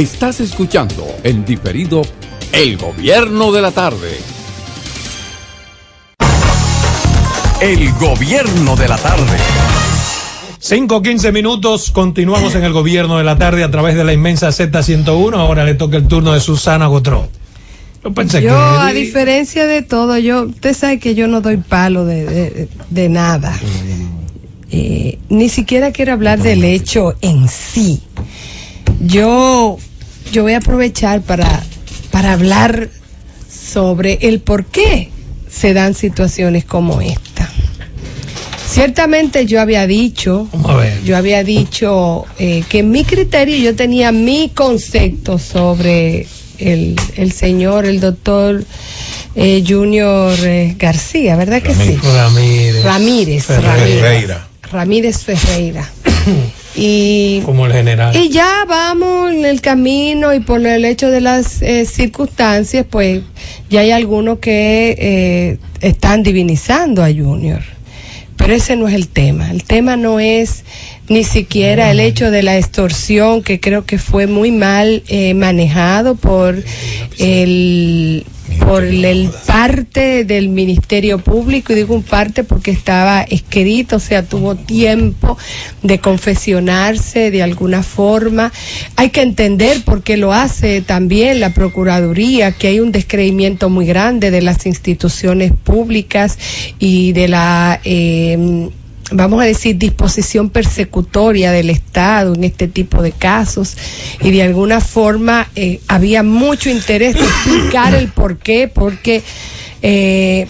Estás escuchando en diferido El Gobierno de la Tarde. El Gobierno de la Tarde. 5 15 minutos, continuamos en el gobierno de la tarde a través de la inmensa Z101. Ahora le toca el turno de Susana Gotró. Yo pensé yo, a diferencia de todo, yo, usted sabe que yo no doy palo de, de, nada. Eh, ni siquiera quiero hablar del hecho en sí. Yo, yo voy a aprovechar para, para hablar sobre el por qué se dan situaciones como esta. Ciertamente yo había dicho, yo había dicho eh, que en mi criterio yo tenía mi concepto sobre el, el señor, el doctor eh, Junior eh, García, ¿verdad que sí? Ramírez. Ramírez. Ferreira. Ramírez Ferreira. y como el general y ya vamos en el camino y por el hecho de las eh, circunstancias pues ya hay algunos que eh, están divinizando a Junior pero ese no es el tema. El tema no es ni siquiera el hecho de la extorsión, que creo que fue muy mal eh, manejado por el por el parte del Ministerio Público, y digo un parte porque estaba escrito, o sea, tuvo tiempo de confesionarse de alguna forma. Hay que entender por qué lo hace también la Procuraduría, que hay un descreimiento muy grande de las instituciones públicas y de la... Eh, vamos a decir, disposición persecutoria del Estado en este tipo de casos. Y de alguna forma eh, había mucho interés de explicar el por qué, porque eh,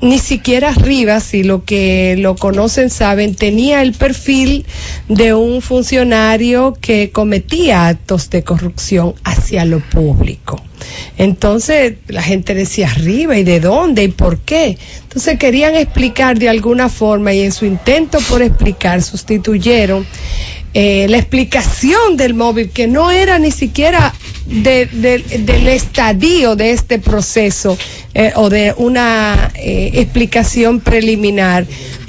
ni siquiera Rivas, si lo que lo conocen saben, tenía el perfil de un funcionario que cometía actos de corrupción hacia lo público. Entonces la gente decía arriba y de dónde y por qué. Entonces querían explicar de alguna forma y en su intento por explicar sustituyeron eh, la explicación del móvil, que no era ni siquiera del estadio de este proceso eh, o de una eh, explicación preliminar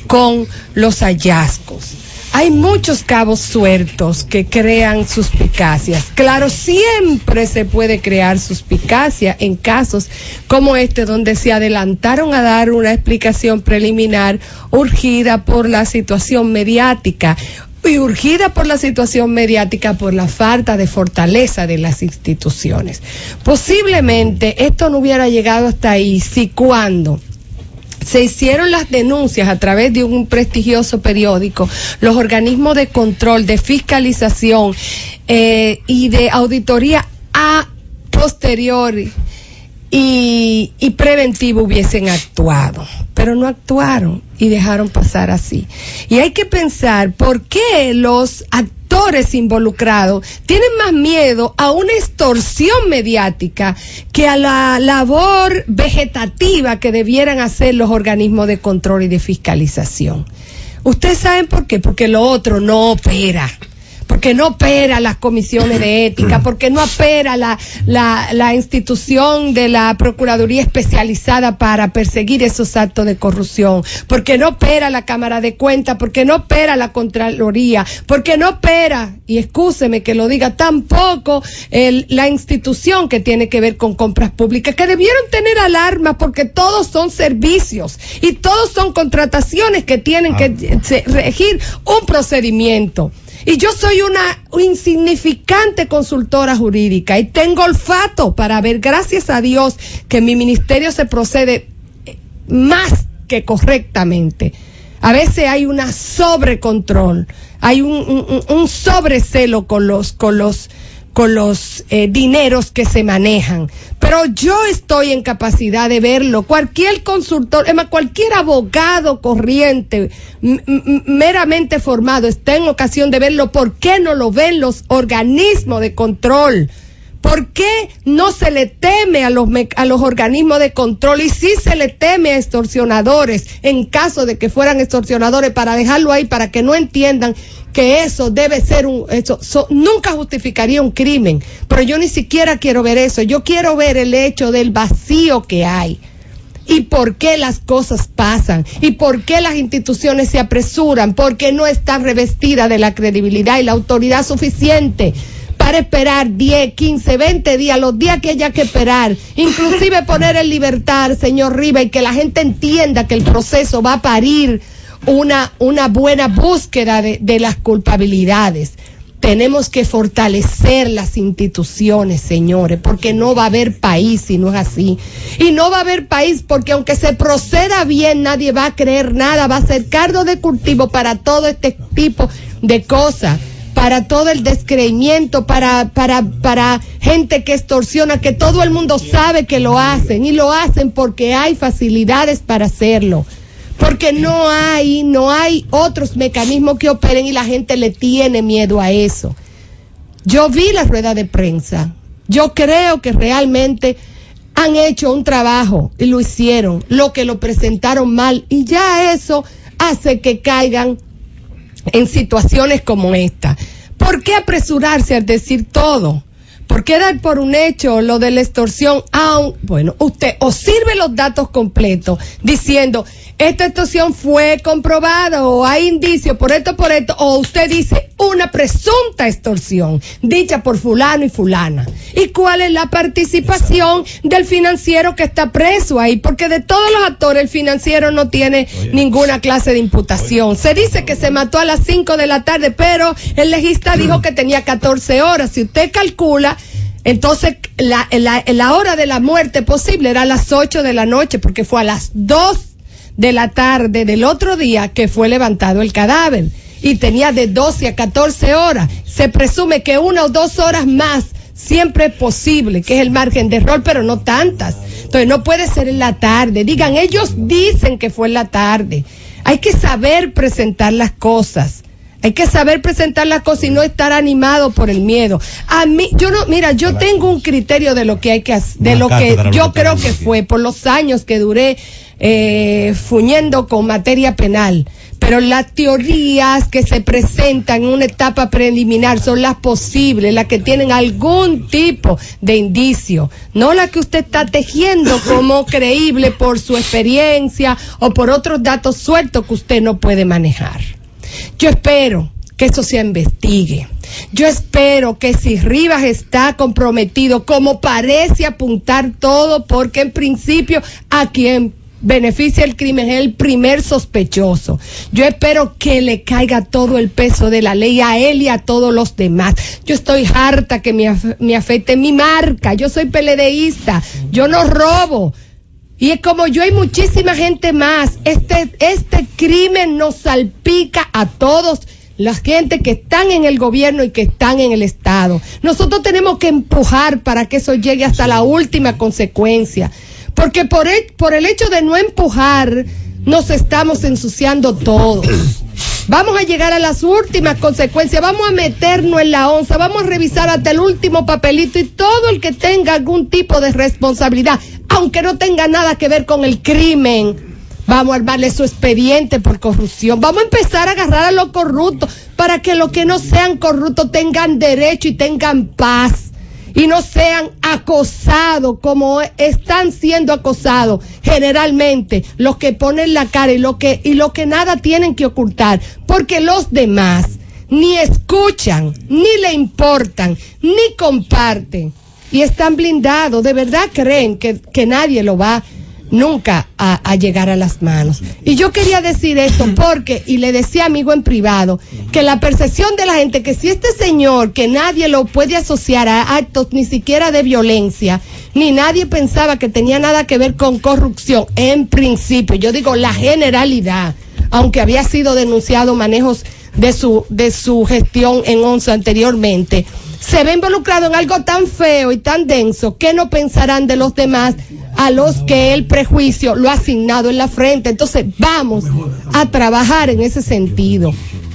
con los hallazgos. Hay muchos cabos sueltos que crean suspicacias. Claro, siempre se puede crear suspicacia en casos como este, donde se adelantaron a dar una explicación preliminar urgida por la situación mediática y urgida por la situación mediática, por la falta de fortaleza de las instituciones. Posiblemente esto no hubiera llegado hasta ahí si cuando se hicieron las denuncias a través de un prestigioso periódico, los organismos de control, de fiscalización eh, y de auditoría a posteriori y, preventivo hubiesen actuado, pero no actuaron y dejaron pasar así. Y hay que pensar por qué los actores involucrados tienen más miedo a una extorsión mediática que a la labor vegetativa que debieran hacer los organismos de control y de fiscalización. Ustedes saben por qué, porque lo otro no opera porque no opera las comisiones de ética, porque no opera la, la, institución de la Procuraduría especializada para perseguir esos actos de corrupción, porque no opera la Cámara de Cuentas, porque no opera la Contraloría, porque no opera, y excúseme que lo diga, tampoco el, la institución que tiene que ver con compras públicas, que debieron tener alarma porque todos son servicios y todos son contrataciones que tienen que ah. regir un procedimiento. Y yo soy una insignificante consultora jurídica y tengo olfato para ver, gracias a Dios, que mi ministerio se procede eh, más que correctamente. A veces hay una sobrecontrol, hay un, un, un sobrecelo con los, con los con los eh, dineros que se manejan. Pero yo estoy en capacidad de verlo. Cualquier consultor, es cualquier abogado corriente, meramente formado, está en ocasión de verlo. ¿Por qué no lo ven los organismos de control? ¿Por qué no se le teme a los, a los organismos de control y sí se le teme a extorsionadores en caso de que fueran extorsionadores para dejarlo ahí, para que no entiendan que eso debe ser un, nunca justificaría un crimen, pero yo ni siquiera quiero ver eso, yo quiero ver el hecho del vacío que hay. Y por qué las cosas pasan y por qué las instituciones se apresuran, porque no están revestidas de la credibilidad y la autoridad suficiente para esperar 10, 15, 20 días, los días que haya que esperar, inclusive poner en libertad, señor Riva, y que la gente entienda que el proceso va a parir una, buena búsqueda de, de las culpabilidades. Tenemos que fortalecer las instituciones, señores, porque no va a haber país si no es así. Y no va a haber país porque aunque se proceda bien, nadie va a creer nada, va a ser cargo de cultivo para todo este tipo de cosas para todo el descreimiento, para, para, para gente que extorsiona, que todo el mundo sabe que lo hacen y lo hacen porque hay facilidades para hacerlo. Porque no hay, no hay otros mecanismos que operen y la gente le tiene miedo a eso. Yo vi la rueda de prensa. Yo creo que realmente han hecho un trabajo y lo hicieron, lo que lo presentaron mal y ya eso hace que caigan en situaciones como esta. ¿Por qué apresurarse a decir todo? ¿Por qué dar por un hecho lo de la extorsión? Aun, bueno, usted o sirve los datos completos diciendo, esta extorsión fue comprobada o hay indicios por esto, por esto, o usted dice una presunta extorsión dicha por fulano y fulana. ¿Y cuál es la participación del financiero que está preso ahí? Porque de todos los actores el financiero no tiene ninguna clase de imputación. Se dice que se mató a las 5 de la tarde, pero el legista dijo que tenía 14 horas. Si usted calcula, entonces, la, la, la, hora de la muerte posible era a las 8 de la noche, porque fue a las 2 de la tarde del otro día que fue levantado el cadáver y tenía de 12 a 14 horas. Se presume que una o dos horas más siempre es posible, que es el margen de error, pero no tantas. Entonces no puede ser en la tarde. Digan, ellos dicen que fue en la tarde. Hay que saber presentar las cosas. Hay que saber presentar las cosas y no estar animado por el miedo. A mí, yo no, mira, yo tengo un criterio de lo que hay que hacer, de lo que yo creo que fue por los años que duré eh, fuñendo con materia penal. Pero las teorías que se presentan en una etapa preliminar son las posibles, las que tienen algún tipo de indicio, no las que usted está tejiendo como creíble por su experiencia o por otros datos sueltos que usted no puede manejar. Yo espero que eso se investigue. Yo espero que si Rivas está comprometido, como parece apuntar todo, porque en principio a quien beneficia el crimen es el primer sospechoso. Yo espero que le caiga todo el peso de la ley a él y a todos los demás. Yo estoy harta que me, me afecte mi marca. Yo soy peledeísta. Yo no robo. Y es como yo hay muchísima gente más. Este, este crimen nos salpica a todos la gente que están en el gobierno y que están en el Estado. Nosotros tenemos que empujar para que eso llegue hasta la última consecuencia. Porque por el, por el hecho de no empujar, nos estamos ensuciando todos. Vamos a llegar a las últimas consecuencias, vamos a meternos en la onza, vamos a revisar hasta el último papelito y todo el que tenga algún tipo de responsabilidad, aunque no tenga nada que ver con el crimen, vamos a armarle su expediente por corrupción, vamos a empezar a agarrar a los corruptos para que los que no sean corruptos tengan derecho y tengan paz y no sean acosados como están siendo acosados generalmente los que ponen la cara y lo que y lo que nada tienen que ocultar, porque los demás ni escuchan, ni le importan, ni comparten y están blindados, de verdad creen que, que nadie lo va nunca a, llegar a las manos. Y yo quería decir esto porque, y le decía amigo en privado, que la percepción de la gente que si este señor, que nadie lo puede asociar a actos ni siquiera de violencia, ni nadie pensaba que tenía nada que ver con corrupción, en principio, yo digo la generalidad, aunque había sido denunciado manejos de su, de su gestión en ONSA anteriormente, se ve involucrado en algo tan feo y tan denso que no pensarán de los demás a los que el prejuicio lo ha asignado en la frente. Entonces vamos a trabajar en ese sentido.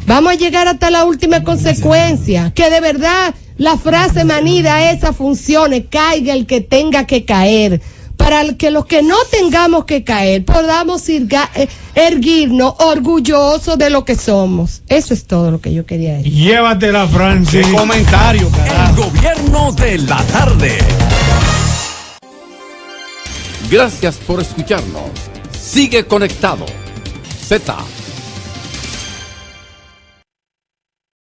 Vamos a llegar hasta la última consecuencia, que de verdad la frase manida esa funcione, caiga el que tenga que caer para que los que no tengamos que caer podamos ir, eh, erguirnos orgullosos de lo que somos. Eso es todo lo que yo quería decir. Llévatela, Francis. comentario, El gobierno de la tarde. Gracias por escucharnos. Sigue conectado. Z